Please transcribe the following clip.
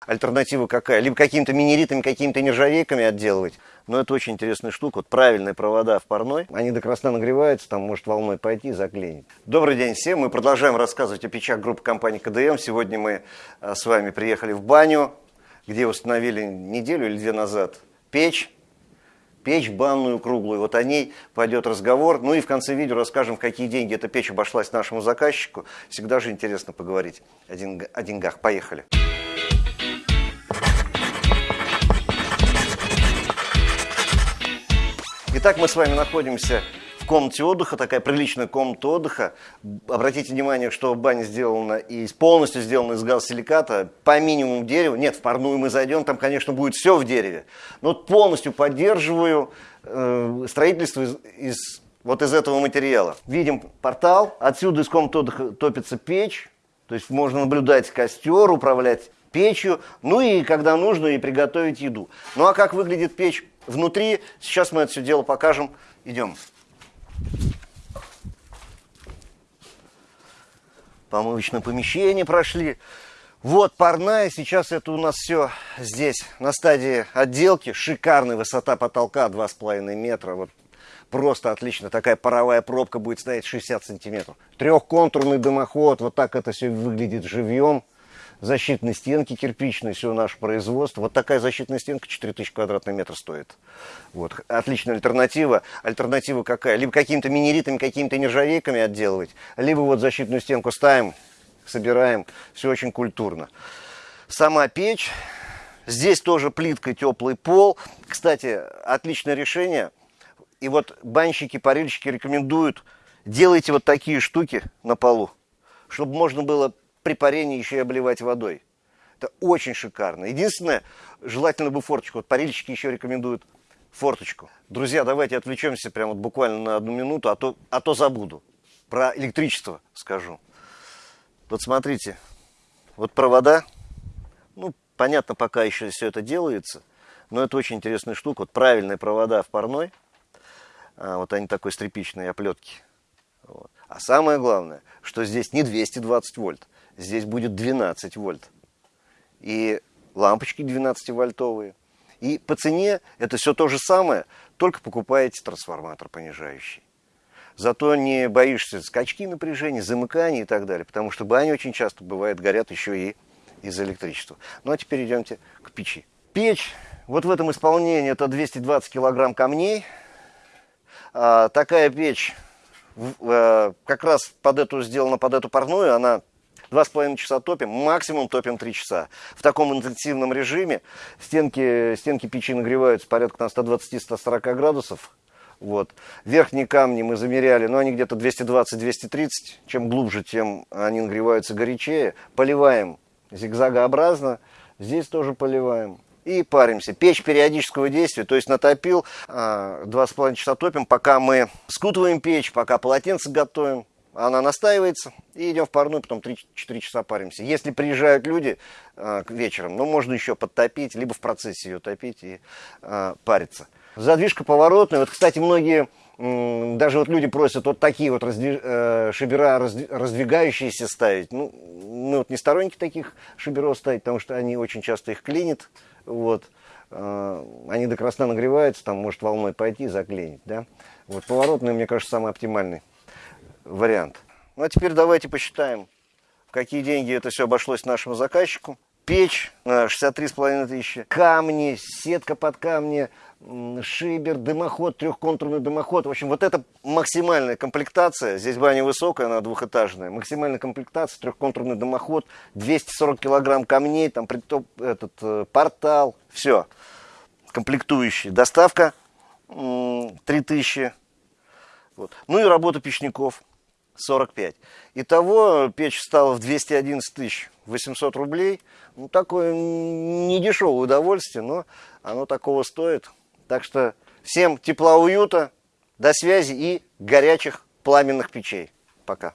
Альтернатива какая? Либо какими-то минеритами, какими-то нержавейками отделывать. Но это очень интересная штука. Вот правильные провода в парной, они до красна нагреваются, там может волной пойти и заклинить. Добрый день всем. Мы продолжаем рассказывать о печах группы компании КДМ. Сегодня мы а, с вами приехали в баню, где установили неделю или две назад печь печь банную круглую. Вот о ней пойдет разговор. Ну и в конце видео расскажем, в какие деньги эта печь обошлась нашему заказчику. Всегда же интересно поговорить о, деньгах. Поехали. Итак, мы с вами находимся в комнате отдыха, такая приличная комната отдыха. Обратите внимание, что баня сделана и полностью сделана из газосиликата, по минимуму дерева. Нет, в парную мы зайдем, там, конечно, будет все в дереве. Но полностью поддерживаю э, строительство из, из, вот из этого материала. Видим портал, отсюда из комнаты отдыха топится печь, то есть можно наблюдать костер, управлять печью, ну и когда нужно, и приготовить еду. Ну а как выглядит печь внутри, сейчас мы это все дело покажем. Идем. помывочное помещение прошли. Вот парная, сейчас это у нас все здесь на стадии отделки. Шикарная высота потолка 2,5 метра. Вот просто отлично. Такая паровая пробка будет стоять 60 сантиметров. Трехконтурный дымоход. Вот так это все выглядит живьем защитной стенки кирпичной, все наше производство. Вот такая защитная стенка 4000 квадратный метр стоит. Вот. Отличная альтернатива. Альтернатива какая? Либо какими-то минеритами, какими-то нержавейками отделывать, либо вот защитную стенку ставим, собираем. Все очень культурно. Сама печь. Здесь тоже плитка, теплый пол. Кстати, отличное решение. И вот банщики, парильщики рекомендуют, делайте вот такие штуки на полу, чтобы можно было при парении еще и обливать водой. Это очень шикарно. Единственное, желательно бы форточку. Вот парильщики еще рекомендуют форточку. Друзья, давайте отвлечемся прямо вот буквально на одну минуту, а то, а то забуду. Про электричество скажу. Вот смотрите, вот провода, ну, понятно, пока еще все это делается, но это очень интересная штука. Вот правильные провода в парной, а, вот они такой стрепичной оплетки. Вот. А самое главное, что здесь не 220 вольт, здесь будет 12 вольт. И лампочки 12-вольтовые. И по цене это все то же самое, только покупаете трансформатор понижающий. Зато не боишься скачки напряжения, замыкания и так далее, потому что бани очень часто бывает горят еще и из электричества. Ну а теперь идемте к печи. Печь, вот в этом исполнении это 220 килограмм камней. А, такая печь а, как раз под эту сделана под эту парную, она Два с половиной часа топим, максимум топим три часа. В таком интенсивном режиме стенки, стенки печи нагреваются порядка на 120-140 градусов. Вот. Верхние камни мы замеряли, но они где-то 220-230. Чем глубже, тем они нагреваются горячее. Поливаем зигзагообразно. Здесь тоже поливаем. И паримся. Печь периодического действия, то есть натопил, а, два с половиной часа топим, пока мы скутываем печь, пока полотенце готовим она настаивается, и идем в парную, потом 3-4 часа паримся. Если приезжают люди э, вечером, ну, можно еще подтопить, либо в процессе ее топить и э, париться. Задвижка поворотная. Вот, кстати, многие, даже вот люди просят вот такие вот раздвиж, э, шибера разд, раздвигающиеся ставить. Ну, мы вот не сторонники таких шиберов ставить, потому что они очень часто их клинят. Вот. Э, они до красна нагреваются, там может волной пойти и заклинить. Да? Вот поворотный, мне кажется, самый оптимальный вариант. Ну а теперь давайте посчитаем, какие деньги это все обошлось нашему заказчику. Печь 63,5 э, тысячи, камни, сетка под камни, шибер, дымоход, трехконтурный дымоход. В общем, вот это максимальная комплектация. Здесь баня высокая, она двухэтажная. Максимальная комплектация, трехконтурный дымоход, 240 килограмм камней, там притоп, этот э, портал, все. Комплектующие. Доставка 3000. Вот. Ну и работа печников. 45. Итого печь стала в 211 тысяч 800 рублей. Ну, такое недешевое удовольствие, но оно такого стоит. Так что всем тепла, уюта, до связи и горячих пламенных печей. Пока.